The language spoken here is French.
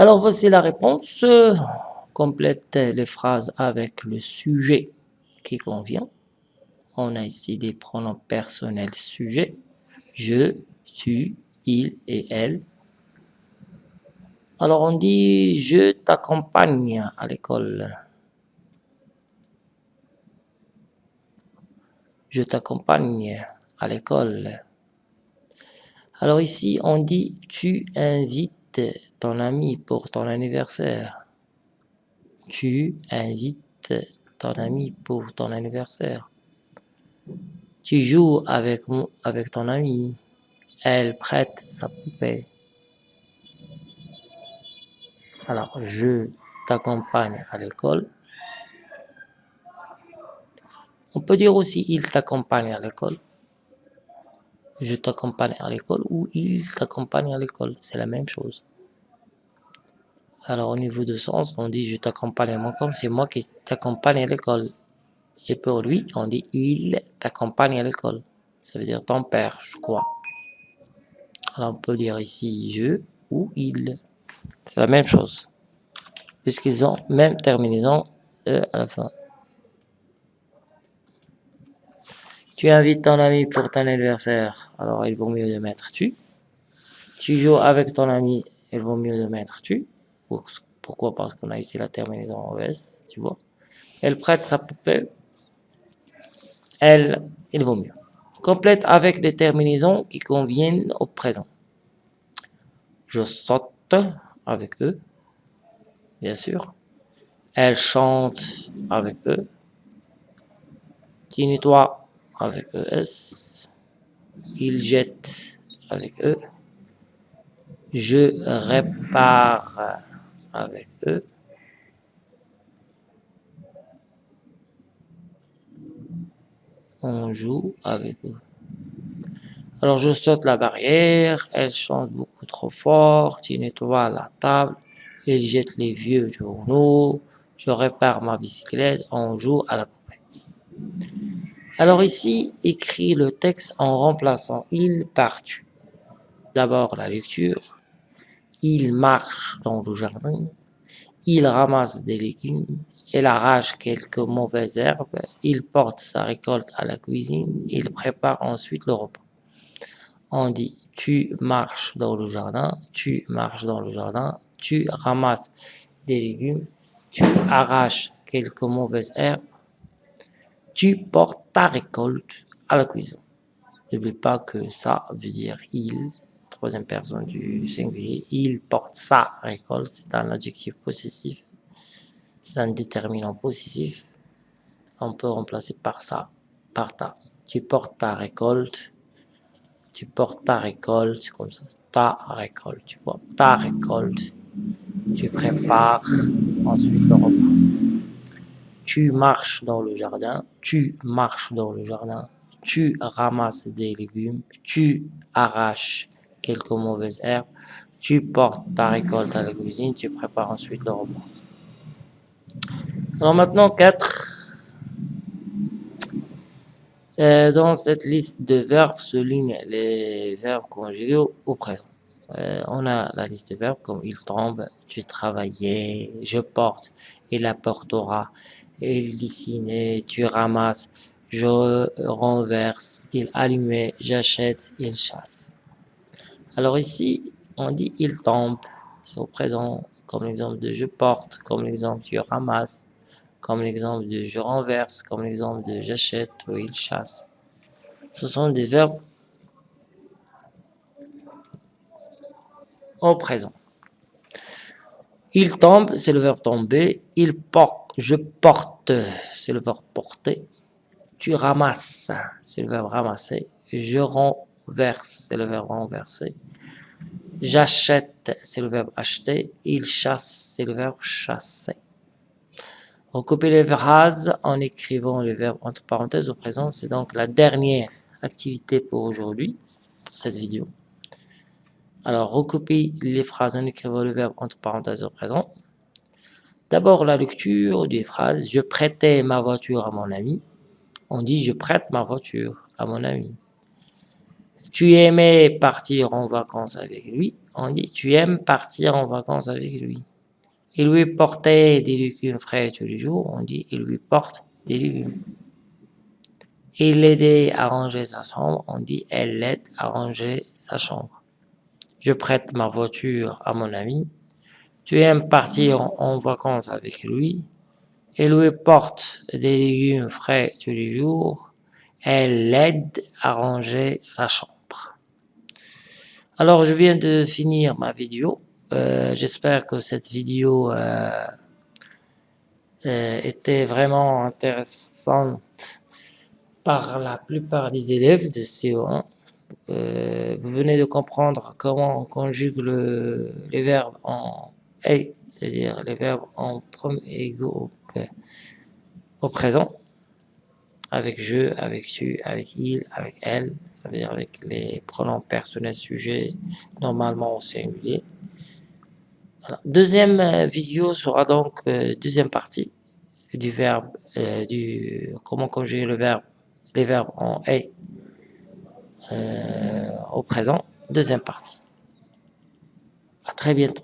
Alors voici la réponse. Complète les phrases avec le sujet qui convient. On a ici des pronoms personnels sujet. Je, tu, il et elle. Alors on dit je t'accompagne à l'école. Je t'accompagne à l'école. Alors ici on dit tu invites ton ami pour ton anniversaire. Tu invites ton ami pour ton anniversaire. Tu joues avec, ton ami. Elle prête sa poupée. Alors, je t'accompagne à l'école. On peut dire aussi il t'accompagne à l'école. Je t'accompagne à l'école ou il t'accompagne à l'école. C'est la même chose. Alors, au niveau de sens, on dit je t'accompagne à mon comme c'est moi qui t'accompagne à l'école. Et pour lui, on dit il t'accompagne à l'école. Ça veut dire ton père, je crois. Alors, on peut dire ici je ou il. C'est la même chose. Puisqu'ils ont même terminaison E à la fin. Tu invites ton ami pour ton anniversaire, alors il vaut mieux de mettre tu. Tu joues avec ton ami, il vaut mieux de mettre tu. Pourquoi? Parce qu'on a ici la terminaison ES, tu vois. Elle prête sa poupée. Elle, il vaut mieux. Complète avec des terminaisons qui conviennent au présent. Je saute avec eux, bien sûr. Elle chante avec eux. Tu nettoies avec ES. Il jette avec eux. Je répare avec eux. On joue avec eux. Alors je saute la barrière, elle chante beaucoup trop fort, tu nettoies la table, il jette les vieux journaux, je répare ma bicyclette, on joue à la poupée. Alors ici, écrit le texte en remplaçant il par tu. D'abord la lecture, il marche dans le jardin, il ramasse des légumes, il arrache quelques mauvaises herbes, il porte sa récolte à la cuisine, il prépare ensuite le repas. On dit tu marches dans le jardin, tu marches dans le jardin, tu ramasses des légumes, tu arraches quelques mauvaises herbes, tu portes ta récolte à la cuisine. N'oublie pas que ça veut dire il, troisième personne du singulier, il porte sa récolte, c'est un adjectif possessif, c'est un déterminant possessif, on peut remplacer par ça, par ta. Tu portes ta récolte, tu portes ta récolte, c'est comme ça, ta récolte, tu vois, ta récolte. Tu prépares ensuite le repas. Tu marches dans le jardin, tu marches dans le jardin, tu ramasses des légumes, tu arraches quelques mauvaises herbes, tu portes ta récolte à la cuisine, tu prépares ensuite le repas. Alors maintenant, quatre euh, dans cette liste de verbes souligne les verbes conjugués au, présent. Euh, on a la liste de verbes comme il tombe, tu travaillais, je porte, il apportera, il dessinait, tu ramasses, je renverse, il allumait, j'achète, il chasse. Alors ici, on dit il tombe, c'est au présent, comme l'exemple de je porte, comme l'exemple tu ramasses, comme l'exemple de je renverse, comme l'exemple de j'achète ou il chasse. Ce sont des verbes au présent. Il tombe, c'est le verbe tomber. Il porte, je porte, c'est le verbe porter. Tu ramasses, c'est le verbe ramasser. Je renverse, c'est le verbe renverser. J'achète, c'est le verbe acheter. Il chasse, c'est le verbe chasser. Recopier les phrases en écrivant le verbe entre parenthèses au présent, c'est donc la dernière activité pour aujourd'hui, pour cette vidéo. Alors, recopier les phrases en écrivant le verbe entre parenthèses au présent. D'abord, la lecture des phrases. Je prêtais ma voiture à mon ami. On dit je prête ma voiture à mon ami. Tu aimais partir en vacances avec lui. On dit tu aimes partir en vacances avec lui. Il lui portait des légumes frais tous les jours. On dit il lui porte des légumes. Il l'aidait à ranger sa chambre. On dit elle l'aide à ranger sa chambre. Je prête ma voiture à mon ami. Tu aimes partir en vacances avec lui. Il lui porte des légumes frais tous les jours. Elle l'aide à ranger sa chambre. Alors, je viens de finir ma vidéo. Euh, j'espère que cette vidéo euh, euh, était vraiment intéressante par la plupart des élèves de CO1. Vous venez de comprendre comment on conjugue le, les verbes en et, c'est-à-dire les verbes en premier égaux au présent avec je, avec tu, avec il, avec elle, ça veut dire avec les pronoms personnels sujets, normalement au singulier. Deuxième euh, vidéo sera donc euh, deuxième partie du verbe, euh, du comment conjuguer le verbe, les verbes en est au présent. Deuxième partie. À très bientôt.